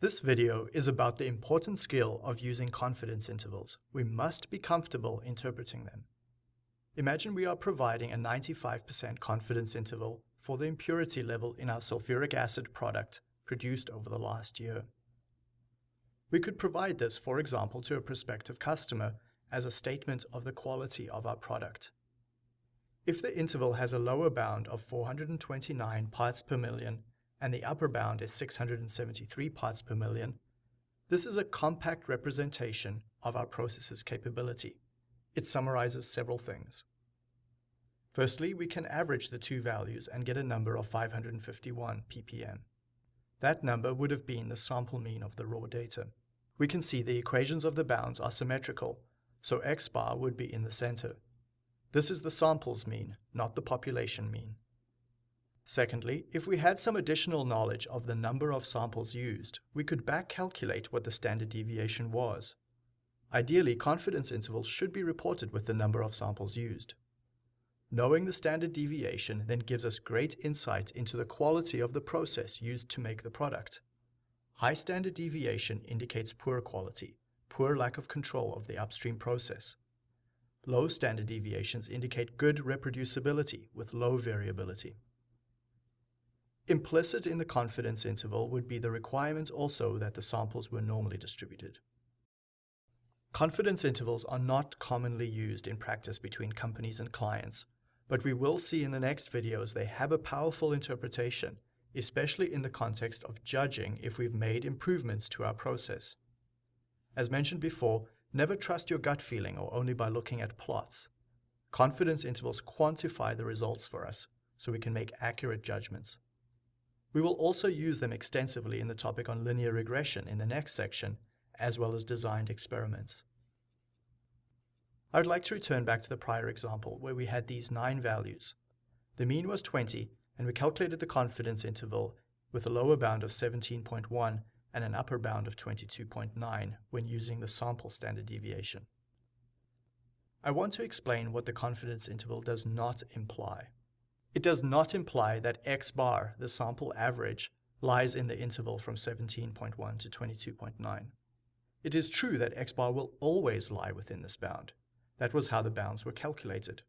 This video is about the important skill of using confidence intervals. We must be comfortable interpreting them. Imagine we are providing a 95% confidence interval for the impurity level in our sulfuric acid product produced over the last year. We could provide this, for example, to a prospective customer as a statement of the quality of our product. If the interval has a lower bound of 429 parts per million and the upper bound is 673 parts per million, this is a compact representation of our process's capability. It summarizes several things. Firstly, we can average the two values and get a number of 551 ppm. That number would have been the sample mean of the raw data. We can see the equations of the bounds are symmetrical, so x bar would be in the center. This is the sample's mean, not the population mean. Secondly, if we had some additional knowledge of the number of samples used, we could back calculate what the standard deviation was. Ideally, confidence intervals should be reported with the number of samples used. Knowing the standard deviation then gives us great insight into the quality of the process used to make the product. High standard deviation indicates poor quality, poor lack of control of the upstream process. Low standard deviations indicate good reproducibility with low variability. Implicit in the confidence interval would be the requirement also that the samples were normally distributed. Confidence intervals are not commonly used in practice between companies and clients, but we will see in the next videos they have a powerful interpretation, especially in the context of judging if we've made improvements to our process. As mentioned before, never trust your gut feeling or only by looking at plots. Confidence intervals quantify the results for us so we can make accurate judgments. We will also use them extensively in the topic on linear regression in the next section, as well as designed experiments. I would like to return back to the prior example where we had these nine values. The mean was 20, and we calculated the confidence interval with a lower bound of 17.1 and an upper bound of 22.9 when using the sample standard deviation. I want to explain what the confidence interval does not imply. It does not imply that x bar, the sample average, lies in the interval from 17.1 to 22.9. It is true that x bar will always lie within this bound. That was how the bounds were calculated.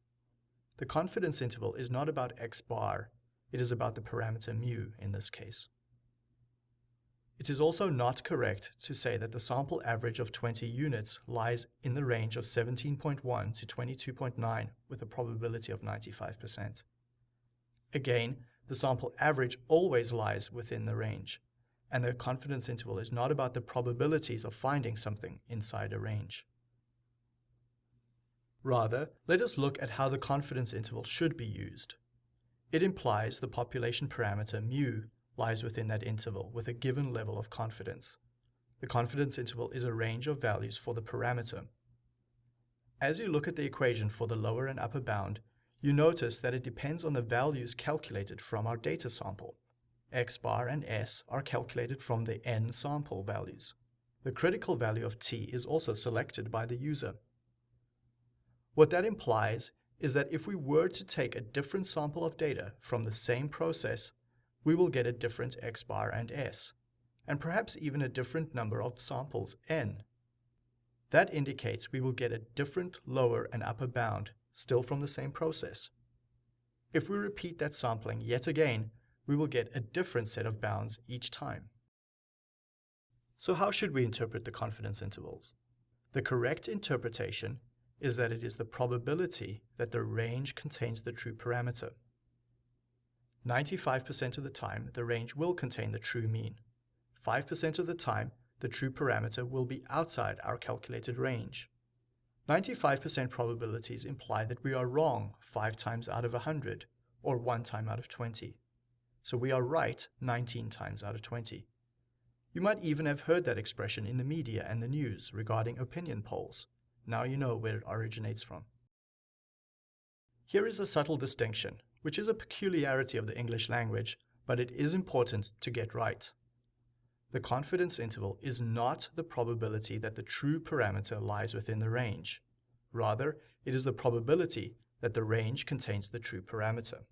The confidence interval is not about x bar, it is about the parameter mu in this case. It is also not correct to say that the sample average of 20 units lies in the range of 17.1 to 22.9 with a probability of 95%. Again, the sample average always lies within the range, and the confidence interval is not about the probabilities of finding something inside a range. Rather, let us look at how the confidence interval should be used. It implies the population parameter mu lies within that interval with a given level of confidence. The confidence interval is a range of values for the parameter. As you look at the equation for the lower and upper bound, you notice that it depends on the values calculated from our data sample. x bar and s are calculated from the n sample values. The critical value of t is also selected by the user. What that implies is that if we were to take a different sample of data from the same process, we will get a different x bar and s, and perhaps even a different number of samples n. That indicates we will get a different lower and upper bound still from the same process. If we repeat that sampling yet again, we will get a different set of bounds each time. So how should we interpret the confidence intervals? The correct interpretation is that it is the probability that the range contains the true parameter. 95% of the time, the range will contain the true mean. 5% of the time, the true parameter will be outside our calculated range. 95% probabilities imply that we are wrong 5 times out of 100, or 1 time out of 20. So we are right 19 times out of 20. You might even have heard that expression in the media and the news regarding opinion polls. Now you know where it originates from. Here is a subtle distinction, which is a peculiarity of the English language, but it is important to get right. The confidence interval is not the probability that the true parameter lies within the range. Rather, it is the probability that the range contains the true parameter.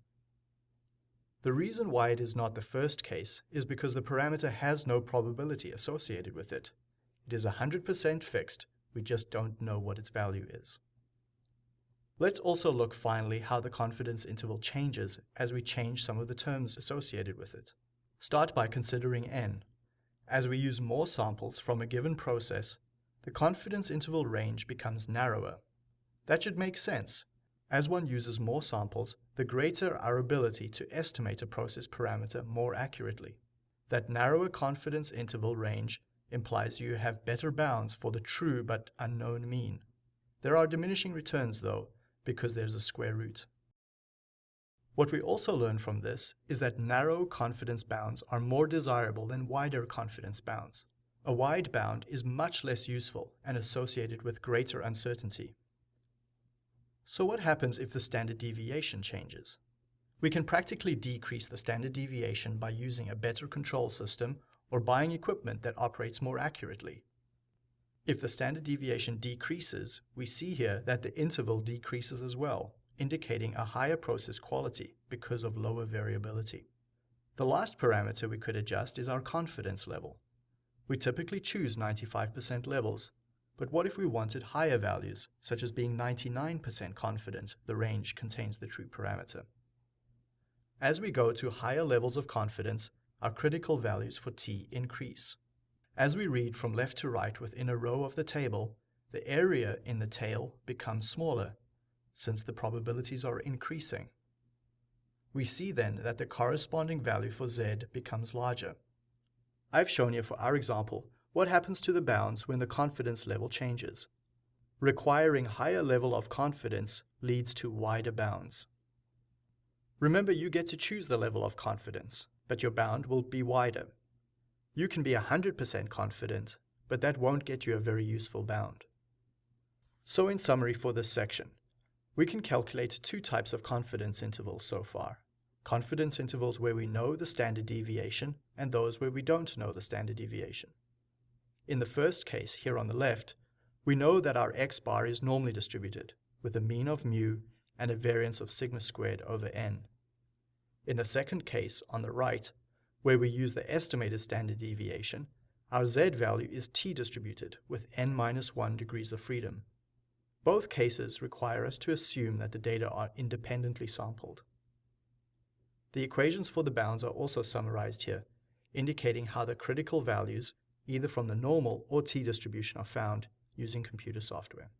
The reason why it is not the first case is because the parameter has no probability associated with it. It is 100% fixed, we just don't know what its value is. Let's also look finally how the confidence interval changes as we change some of the terms associated with it. Start by considering n. As we use more samples from a given process, the confidence interval range becomes narrower. That should make sense. As one uses more samples, the greater our ability to estimate a process parameter more accurately. That narrower confidence interval range implies you have better bounds for the true but unknown mean. There are diminishing returns though, because there's a square root. What we also learn from this is that narrow confidence bounds are more desirable than wider confidence bounds. A wide bound is much less useful and associated with greater uncertainty. So what happens if the standard deviation changes? We can practically decrease the standard deviation by using a better control system or buying equipment that operates more accurately. If the standard deviation decreases, we see here that the interval decreases as well, indicating a higher process quality because of lower variability. The last parameter we could adjust is our confidence level. We typically choose 95% levels, but what if we wanted higher values, such as being 99% confident the range contains the true parameter? As we go to higher levels of confidence, our critical values for t increase. As we read from left to right within a row of the table, the area in the tail becomes smaller, since the probabilities are increasing. We see then that the corresponding value for z becomes larger. I've shown you for our example what happens to the bounds when the confidence level changes. Requiring higher level of confidence leads to wider bounds. Remember you get to choose the level of confidence, but your bound will be wider. You can be 100% confident, but that won't get you a very useful bound. So in summary for this section, we can calculate two types of confidence intervals so far. Confidence intervals where we know the standard deviation and those where we don't know the standard deviation. In the first case, here on the left, we know that our x bar is normally distributed, with a mean of mu and a variance of sigma squared over n. In the second case, on the right, where we use the estimated standard deviation, our z value is t-distributed with n minus 1 degrees of freedom. Both cases require us to assume that the data are independently sampled. The equations for the bounds are also summarized here, indicating how the critical values, either from the normal or t-distribution, are found using computer software.